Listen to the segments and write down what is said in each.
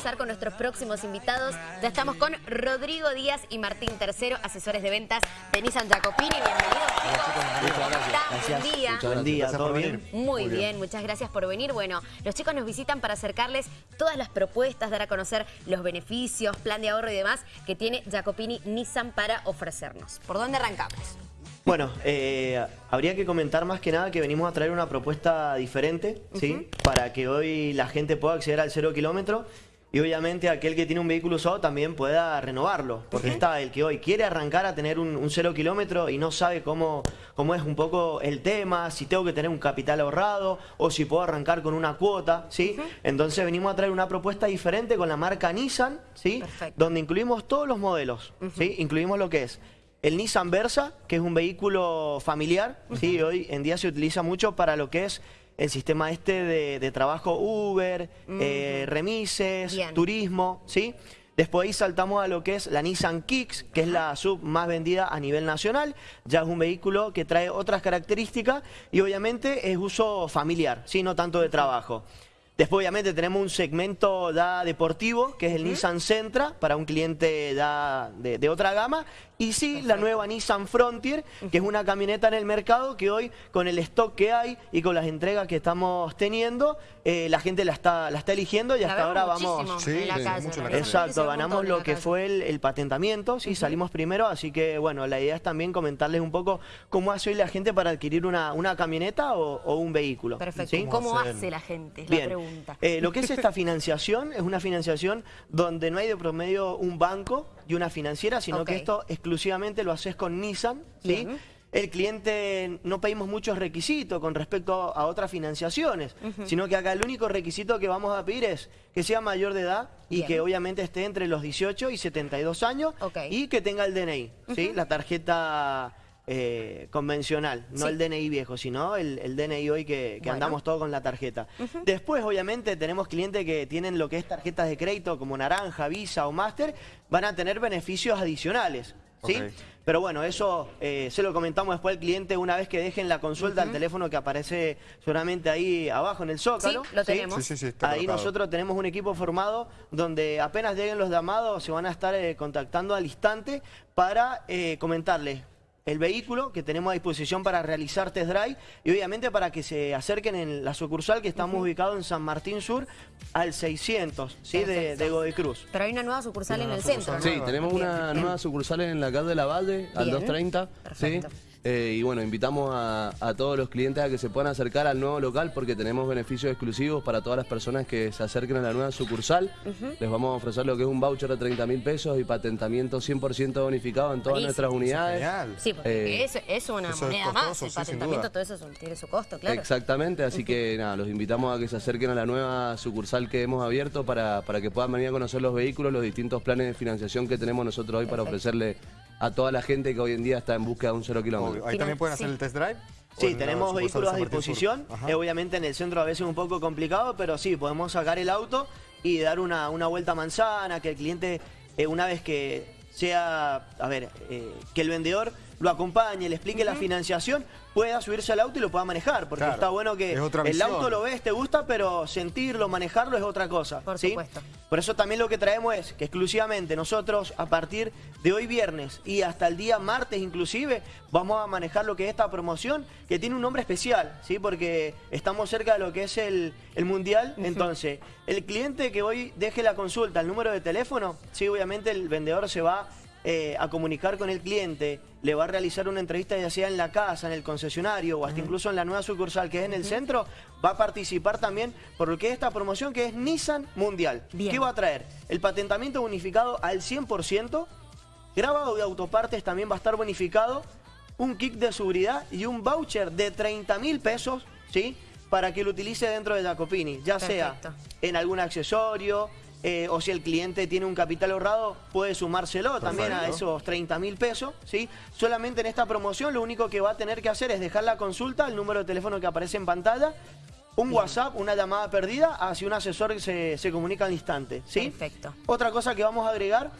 con nuestros próximos invitados. Ya estamos con Rodrigo Díaz y Martín Tercero, asesores de ventas de Nissan Jacopini. Bienvenidos, chicos. Buen día. Buen día, ¿todo bien? Muy, bien. muchas gracias por venir. Bueno, los chicos nos visitan para acercarles todas las propuestas, dar a conocer los beneficios, plan de ahorro y demás que tiene Jacopini Nissan para ofrecernos. ¿Por dónde arrancamos? Bueno, eh, habría que comentar más que nada que venimos a traer una propuesta diferente, ¿sí? Para que hoy la gente pueda acceder al cero kilómetro y obviamente aquel que tiene un vehículo usado también pueda renovarlo. Porque está el que hoy quiere arrancar a tener un, cero kilómetro y no sabe cómo, cómo es un poco el tema, si tengo que tener un capital ahorrado o si puedo arrancar con una cuota, ¿sí? Entonces venimos a traer una propuesta diferente con la marca Nissan, ¿sí? Donde incluimos todos los modelos, ¿sí? Incluimos lo que es el Nissan Versa, que es un vehículo familiar, ¿sí? Hoy en día se utiliza mucho para lo que es el sistema este de, trabajo Uber, eh, remises, turismo, ¿sí? Después ahí saltamos a lo que es la Nissan Kicks, que es la sub más vendida a nivel nacional. Ya es un vehículo que trae otras características y obviamente es uso familiar, ¿sí? no tanto de trabajo. Después obviamente tenemos un segmento ya deportivo, que es el Nissan Sentra, para un cliente ya de, otra gama. Y sí, la nueva Nissan Frontier, que es una camioneta en el mercado que hoy, con el stock que hay y con las entregas que estamos teniendo, eh, la gente la está, la está eligiendo y hasta ahora vamos... Sí, Exacto, ganamos lo que fue el, patentamiento, sí, salimos primero, así que bueno, la idea es también comentarles un poco cómo hace hoy la gente para adquirir una, una camioneta o, un vehículo. Perfecto, ¿cómo, hace la gente? Es la pregunta. Eh, lo que es esta financiación es una financiación donde no hay de promedio un banco y una financiera, sino que esto exclusivamente lo haces con Nissan, ¿sí? El cliente no pedimos muchos requisitos con respecto a otras financiaciones, sino que acá el único requisito que vamos a pedir es que sea mayor de edad y que obviamente esté entre los 18 y 72 años y que tenga el DNI, ¿sí? La tarjeta eh, convencional, no el DNI viejo, sino el, DNI hoy que, andamos todo con la tarjeta. Después, obviamente, tenemos clientes que tienen lo que es tarjetas de crédito como Naranja, Visa o Master, van a tener beneficios adicionales. ¿Sí? Pero bueno, eso eh, se lo comentamos después al cliente una vez que dejen la consulta al teléfono que aparece solamente ahí abajo en el zócalo. Sí, lo tenemos. ahí nosotros tenemos un equipo formado donde apenas lleguen los llamados se van a estar eh, contactando al instante para comentarles el vehículo que tenemos a disposición para realizar test drive y obviamente para que se acerquen en la sucursal que estamos ubicados en San Martín Sur al 600 ¿sí? de, de Cruz. Pero hay una nueva sucursal en el centro, Sí, tenemos una nueva sucursal en la calle de la Valle al 230. Perfecto. Eh, y bueno, invitamos a, todos los clientes a que se puedan acercar al nuevo local porque tenemos beneficios exclusivos para todas las personas que se acerquen a la nueva sucursal. Les vamos a ofrecer lo que es un voucher de 30 mil pesos y patentamiento 100% bonificado en todas nuestras unidades. Sí, porque eh, es, una moneda más, el patentamiento, todo eso tiene su costo, claro. Exactamente, así que nada, los invitamos a que se acerquen a la nueva sucursal que hemos abierto para, para que puedan venir a conocer los vehículos, los distintos planes de financiación que tenemos nosotros hoy para ofrecerle a toda la gente que hoy en día está en búsqueda de un cero kilómetro. Ahí también pueden hacer el test drive. Sí, tenemos vehículos a disposición. obviamente en el centro a veces es un poco complicado, pero sí, podemos sacar el auto y dar una, una vuelta manzana, que el cliente, eh, una vez que sea, a ver, eh, que el vendedor lo acompañe, le explique la financiación, pueda subirse al auto y lo pueda manejar. Porque está bueno que el auto lo ves, te gusta, pero sentirlo, manejarlo es otra cosa. Por supuesto. Por eso también lo que traemos es que exclusivamente nosotros a partir de hoy viernes y hasta el día martes inclusive vamos a manejar lo que es esta promoción que tiene un nombre especial, ¿sí? porque estamos cerca de lo que es el, Mundial. Entonces, el cliente que hoy deje la consulta, el número de teléfono, sí, obviamente el vendedor se va eh, a comunicar con el cliente, le va a realizar una entrevista ya sea en la casa, en el concesionario o hasta incluso en la nueva sucursal que es en el centro, va a participar también por lo que es esta promoción que es Nissan Mundial. ¿Qué va a traer? El patentamiento bonificado al 100%, grabado de autopartes también va a estar bonificado, un kit de seguridad y un voucher de 30 mil pesos, ¿sí? Para que lo utilice dentro de Jacopini, ya sea en algún accesorio, eh, o si el cliente tiene un capital ahorrado, puede sumárselo también a esos 30 mil pesos. ¿sí? Solamente en esta promoción lo único que va a tener que hacer es dejar la consulta, el número de teléfono que aparece en pantalla, un WhatsApp, una llamada perdida, hacia un asesor que se, se comunica al instante. ¿sí? Perfecto. Otra cosa que vamos a agregar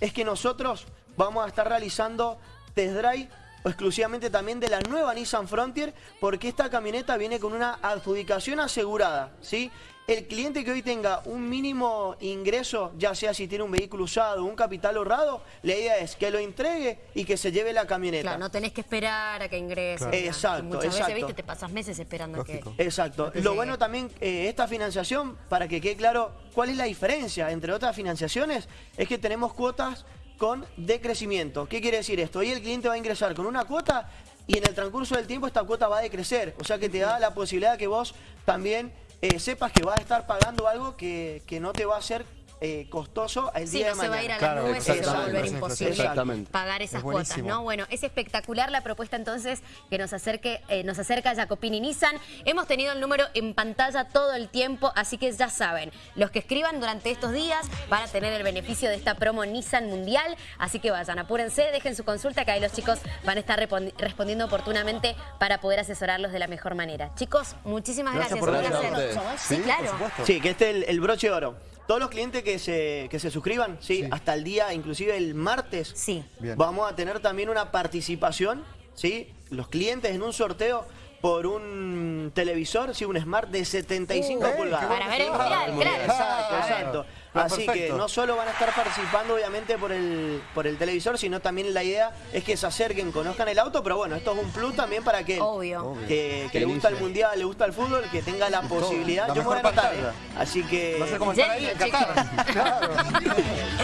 es que nosotros vamos a estar realizando test drive exclusivamente también de la nueva Nissan Frontier, porque esta camioneta viene con una adjudicación asegurada, ¿sí? El cliente que hoy tenga un mínimo ingreso, ya sea si tiene un vehículo usado o un capital ahorrado, la idea es que lo entregue y que se lleve la camioneta. Claro, no tenés que esperar a que ingrese. Exacto, Muchas exacto. veces, viste, te pasas meses esperando que... Exacto. Lo bueno también, eh, esta financiación, para que quede claro cuál es la diferencia entre otras financiaciones, es que tenemos cuotas con decrecimiento. ¿Qué quiere decir esto? Hoy el cliente va a ingresar con una cuota y en el transcurso del tiempo esta cuota va a decrecer. O sea que te da la posibilidad que vos también eh, sepas que vas a estar pagando algo que, que no te va a hacer eh, costoso el Sí, día no de se mañana. va a ir a las Claro, nubes y se va a volver imposible pagar esas Es cuotas. ¿no? Bueno, es espectacular la propuesta entonces que nos acerque, eh, nos acerca Jacopini Nissan. Hemos tenido el número en pantalla todo el tiempo, así que ya saben, los que escriban durante estos días van a tener el beneficio de esta promo Nissan Mundial, así que vayan, apúrense, dejen su consulta, que ahí los chicos van a estar respondiendo oportunamente para poder asesorarlos de la mejor manera. Chicos, muchísimas Gracias gracias. por un venir. placer. Gracias a Sí, Sí, claro. por. Sí, que este es el, el broche de oro. Todos los clientes que se, que se suscriban, ¿sí? hasta el día, inclusive el martes, Sí. Bien. vamos a tener también una participación, ¿sí? Los clientes en un sorteo por un televisor, sí, un Smart de 75 Uh, pulgadas. Para ver el mundial, claro. Exacto, Claro. exacto. Claro, Así que no solo van a estar participando obviamente por el, por el televisor, sino también la idea es que se acerquen, conozcan el auto, pero bueno, esto es un plus también para que Obvio. que, que le gusta el mundial, le gusta el fútbol, que tenga la posibilidad. la Yo me voy a. ¿eh? Así que... Va a ser como estar ahí en Qatar. Claro.